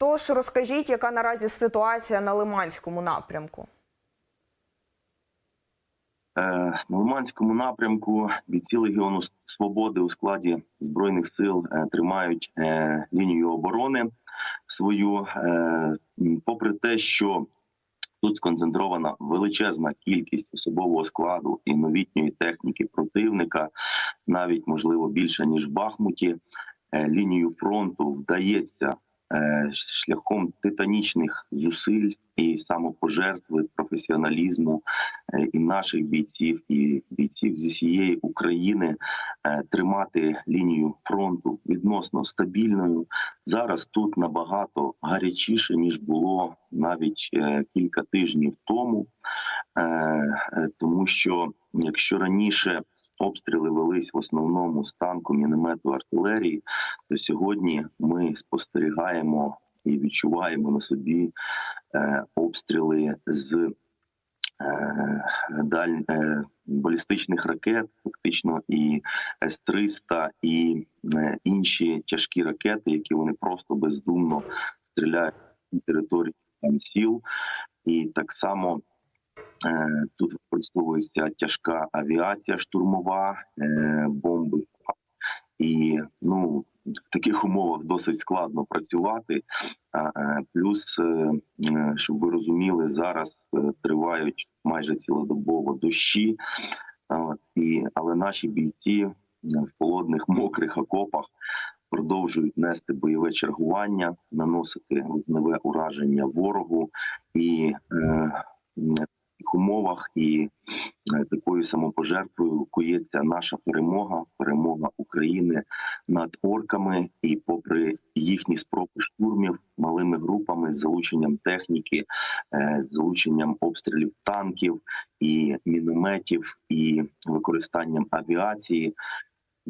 Тож розкажіть, яка наразі ситуація на Лиманському напрямку? Е, На Лиманському напрямку бійці Легіону Свободи у складі збройних сил е, тримають е, лінію оборони свою, попри те, що тут сконцентрована величезна кількість особового складу і новітньої техніки противника, навіть можливо більше ніж в Бахмуті. Лінію фронту вдається шляхом титанічних зусиль і самопожертви, професіоналізму е, і наших бійців, і бійців зі всієї України е, тримати лінію фронту відносно стабільною. Зараз тут набагато гарячіше ніж було навіть е, кілька тижнів тому, Е, е, тому що якщо раніше обстріли велись в основному з танку, міномету, артилерії, то сьогодні ми спостерігаємо і відчуваємо на собі е, обстріли з е, даль, е, балістичних ракет, фактично і С-300, і е, інші тяжкі ракети, які вони просто бездумно стріляють на території сіл, і так само. Е, Тут використовується тяжка авіація штурмова, е, бомби. І ну в таких умовах досить складно працювати. Е, Плюс, е, е, щоб ви розуміли, зараз е, тривають майже цілодобово дощі, і, але наші бійці е, в холодних мокрих окопах продовжують нести бойове чергування, наносити вогневе ураження ворогу і е, таких умовах і е, такою самопожертвою кується наша перемога, перемога України над орками, і попри їхні спроби штурмів малими групами з залученням техніки, е, з залученням обстрілів танків і мінометів, і використанням авіації.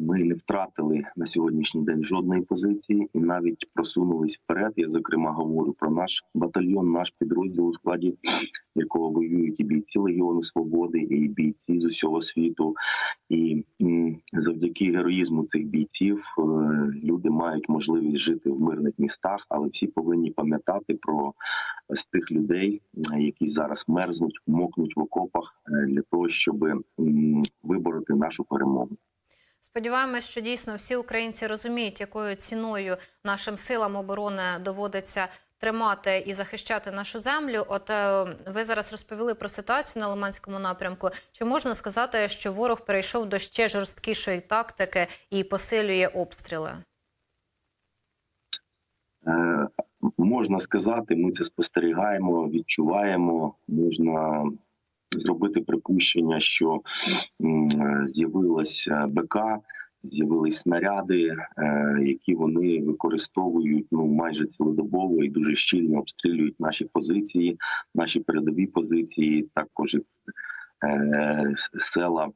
Ми не втратили на сьогоднішній день жодної позиції і навіть просунулись вперед. Я зокрема говорю про наш батальйон, наш підрозділ у складі якого воюють і бійці Легіону Свободи, і бійці з усього світу. І завдяки героїзму цих бійців е, люди мають можливість жити в мирних містах, але всі повинні пам'ятати про з тих людей, які зараз мерзнуть, мокнуть в окопах е, для того, щоб вибороти нашу перемогу. Сподіваємось, що дійсно всі українці розуміють, якою ціною нашим силам оборони доводиться тримати і захищати нашу землю. От е, ви зараз розповіли про ситуацію на Лиманському напрямку. Чи можна сказати, що ворог перейшов до ще жорсткішої тактики і посилює обстріли? Е, можна сказати, ми це спостерігаємо, відчуваємо. Можна зробити припущення, що е, з'явилась е, БК, з'явились снаряди, е, які вони використовують ну майже цілодобово і дуже щільно обстрілюють наші позиції, наші передові позиції, також села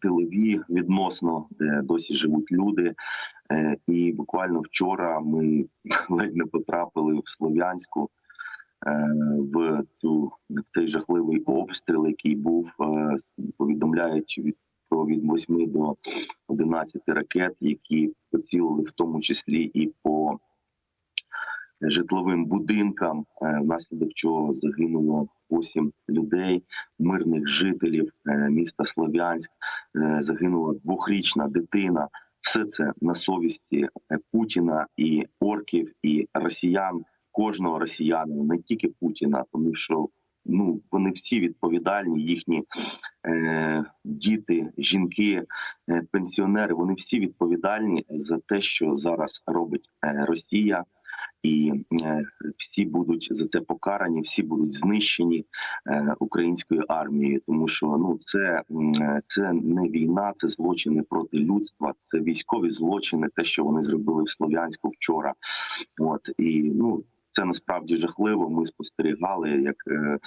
тилові відносно, де досі живуть люди. І буквально вчора ми ледь не потрапили в Слов'янську в цю в цей жахливий обстріл, який був е, повідомляють від про від 8 до 11 ракет, які поцілили в тому числі і по житловим будинкам, е, внаслідок чого загинуло 8 людей, мирних жителів е, міста Слов'янськ. Е, Загинула двохрічна дитина. Все це на совісті е, Путіна і орків, і росіян, кожного росіянина, не тільки Путіна, тому що ну вони всі відповідальні, їхні е, діти, жінки, е, пенсіонери. Вони всі відповідальні за те, що зараз робить е, Росія. І е, всі будуть за це покарані, всі будуть знищені е, українською армією, тому що ну це, це не війна, це злочини проти людства, це військові злочини, те, що вони зробили в Слов'янську вчора. От і ну це насправді жахливо. Ми спостерігали, як е,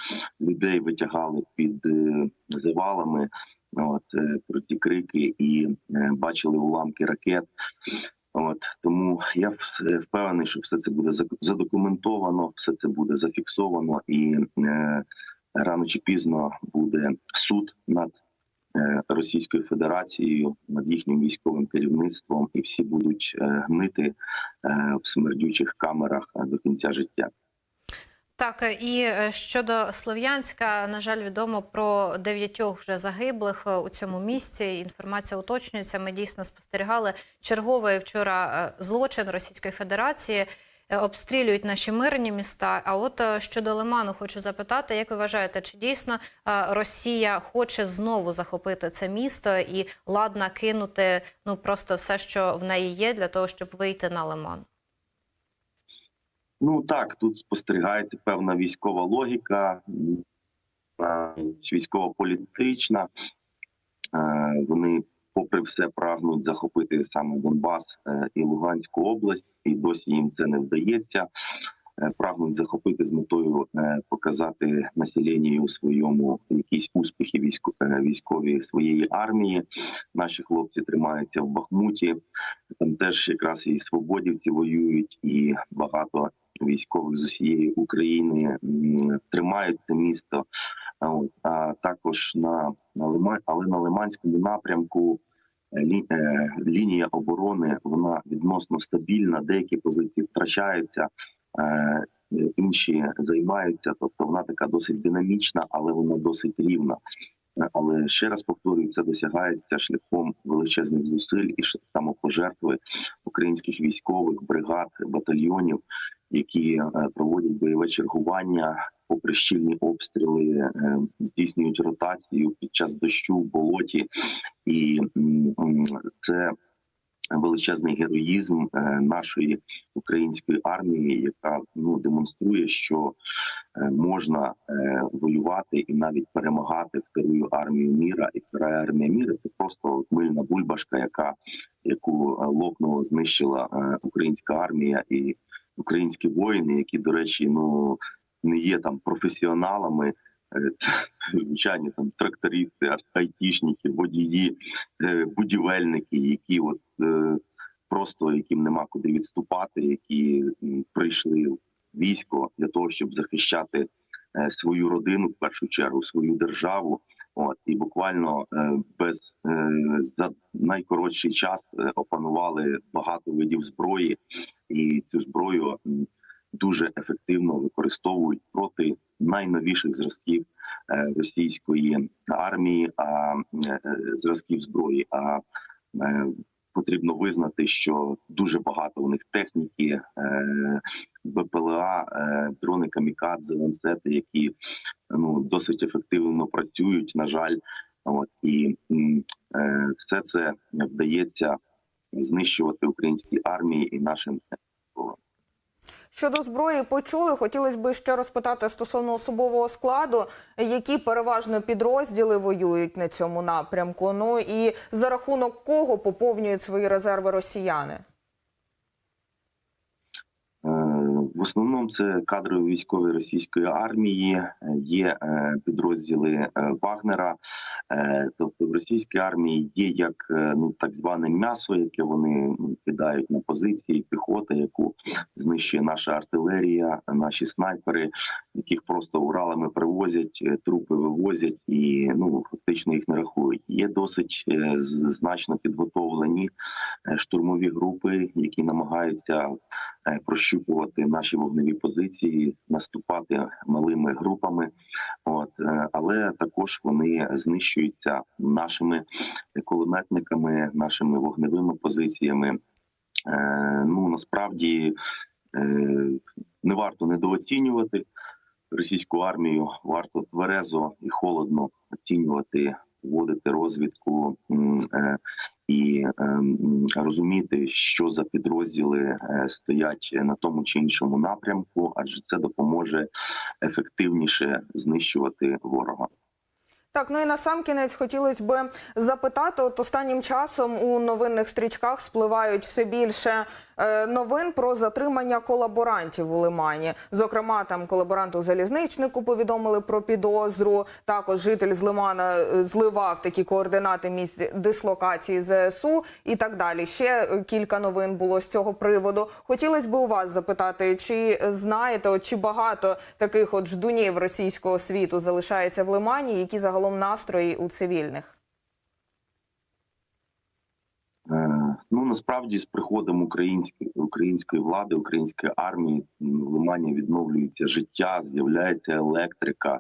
людей витягали під е, завалами. От е, про ці крики і бачили уламки ракет. От тому я впевнений, що все це буде задокументовано, все це буде зафіксовано, і е, рано чи пізно буде суд над Російською Федерацією над їхнім військовим керівництвом, і всі будуть е, гнити е, в смердючих камерах е, до кінця життя. Так, е, і е, щодо Слов'янська, на жаль, відомо про дев'ятьох вже загиблих е, у цьому місці. Інформація уточнюється. Ми дійсно спостерігали черговий вчора е, злочин Російської Федерації. Е, Обстрілюють наші мирні міста. А от е, щодо Лиману, хочу запитати, як ви вважаєте, чи дійсно е, Росія хоче знову захопити це місто і ладна кинути ну просто все, що в неї є, для того, щоб вийти на Лиман? Ну так, тут спостерігається певна військова логіка, військово-політична. Вони, попри все, прагнуть захопити саме Донбас е, і Луганську область, і досі їм це не вдається. Е, Прагнуть захопити з метою е, показати населенню своєму якісь успіхи військо- військові своєї армії. Наші хлопці тримаються в Бахмуті. Там теж якраз і свободівці воюють, і багато військових з усієї України тримають це місто. А, також на, але на Лиманському напрямку е, е, лінія оборони вона відносно стабільна. Деякі позиції втрачаються, е, інші займаються. Тобто вона така досить динамічна, але вона досить рівна. Але ще раз повторюю, це досягається шляхом величезних зусиль і самопожертви українських військових бригад, батальйонів, які проводять бойове чергування, попри щільні обстріли, е, здійснюють ротацію під час дощу в болоті, і це величезний героїзм е, нашої української армії, яка ну демонструє, що е, можна воювати і навіть перемагати вторую армію міра. І вторая армія міра це просто мильна бульбашка, яка яку лопнула, знищила українська армія і українські воїни, які, до речі, ну не є там професіоналами. Е, звичайні там трактористи, айтішники, водії, е, будівельники, які от е, просто яким нема куди відступати, які прийшли в військо для того, щоб захищати свою родину в першу чергу, свою державу. От і буквально без за найкоротший час опанували багато видів зброї, і цю зброю дуже ефективно використовують проти найновіших зразків е, російської армії, а е, е, зразків зброї. А потрібно визнати, що дуже багато у них техніки, БПЛА, дрони камікадзе, ланцети, які ну досить ефективно працюють. На жаль, от і все це вдається знищувати українській армії і нашим. Щодо зброї почули, хотілося б ще розпитати стосовно особового складу, які переважно підрозділи воюють на цьому напрямку. Ну і за рахунок кого поповнюють свої резерви росіяни? Е, В основному це кадрові військові російської армії, е, є е, підрозділи е, Вагнера. Тобто в російській армії є як ну так зване м'ясо, яке вони ну, кидають на позиції, піхота, яку знищує наша артилерія, наші снайпери, яких просто Уралами привозять, трупи вивозять і ну фактично їх не рахують. Є досить значно підготовлені штурмові групи, які намагаються прощупувати наші вогневі позиції, наступати малими групами. От е, але також вони знищуються нашими кулеметниками, нашими вогневими позиціями. Е, Ну насправді е, не варто недооцінювати російську армію, варто тверезо і холодно оцінювати, вводити розвідку е, і е, розуміти, що за підрозділи е, стоять на тому чи іншому напрямку, адже це допоможе ефективніше знищувати ворога. Так, ну і на сам кінець хотілося б запитати. От останнім часом у новинних стрічках спливають все більше новин про затримання колаборантів у Лимані. Зокрема, там колаборанту залізничнику повідомили про підозру. Також житель з Лимана е, зливав такі координати місць дислокації ЗСУ і так далі. Ще е, кілька новин було з цього приводу. Хотілося б у вас запитати, чи знаєте, чи багато таких от ждунів російського світу залишається в Лимані, які загалом настрої у цивільних? Ну насправді з приходом української української влади, української армії в Лимані відновлюється життя, з'являється електрика,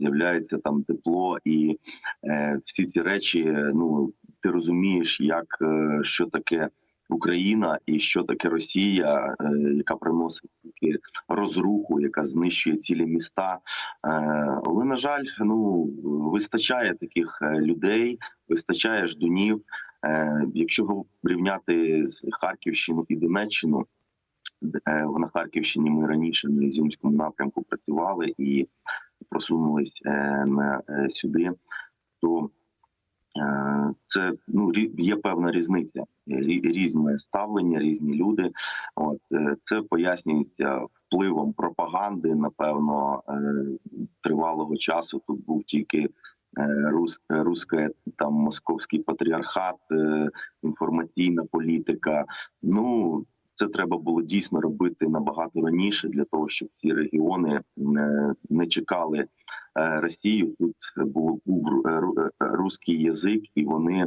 з'являється там тепло, і е, всі ці речі, е, ну ти розумієш, як е, що таке Україна і що таке Росія, е, яка приносить таки розруху, яка знищує цілі міста. Е, але на жаль, ну вистачає таких е, людей, вистачає ждунів. Е, Якщо порівняти з Харківщину і Донеччину, е, на Харківщині ми раніше на Ізюмському напрямку працювали і просунулись е, сюди, то це ну є певна різниця, різне ставлення, різні люди. От це пояснюється впливом пропаганди. Напевно, тривалого часу тут був тільки е, рус, е, там московський патріархат, е, інформаційна політика. Ну це треба було дійсно робити набагато раніше для того, щоб ці регіони не, чекали Росію. Тут був, був ру- ру- руський язик, і вони.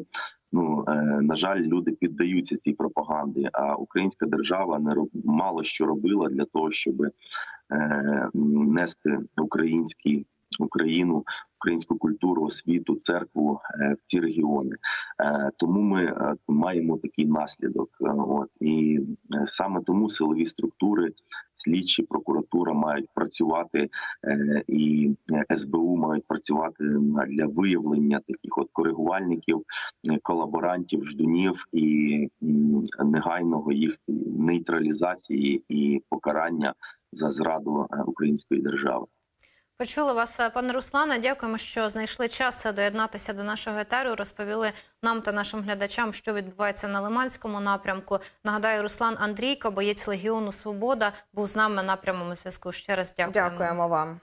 Ну на жаль, люди піддаються цій пропаганді. А українська держава не роб- мало що робила для того, щоб нести український Україну, українську культуру, освіту, церкву е, в ці регіони. Е, Тому ми е, маємо такий наслідок. І саме тому силові структури, слідчі, прокуратура мають працювати, і СБУ мають працювати для виявлення таких от коригувальників, колаборантів, ждунів і негайного їх нейтралізації і покарання за зраду української держави. Почули вас, е, пане Руслане. Дякуємо, що знайшли час е, доєднатися до нашого етеру. Розповіли нам та нашим глядачам, що відбувається на Лиманському напрямку. Нагадаю, Руслан Андрійко, боєць Легіону Свобода, був з нами на прямому зв'язку. Ще раз дякуємо. Дякуємо вам.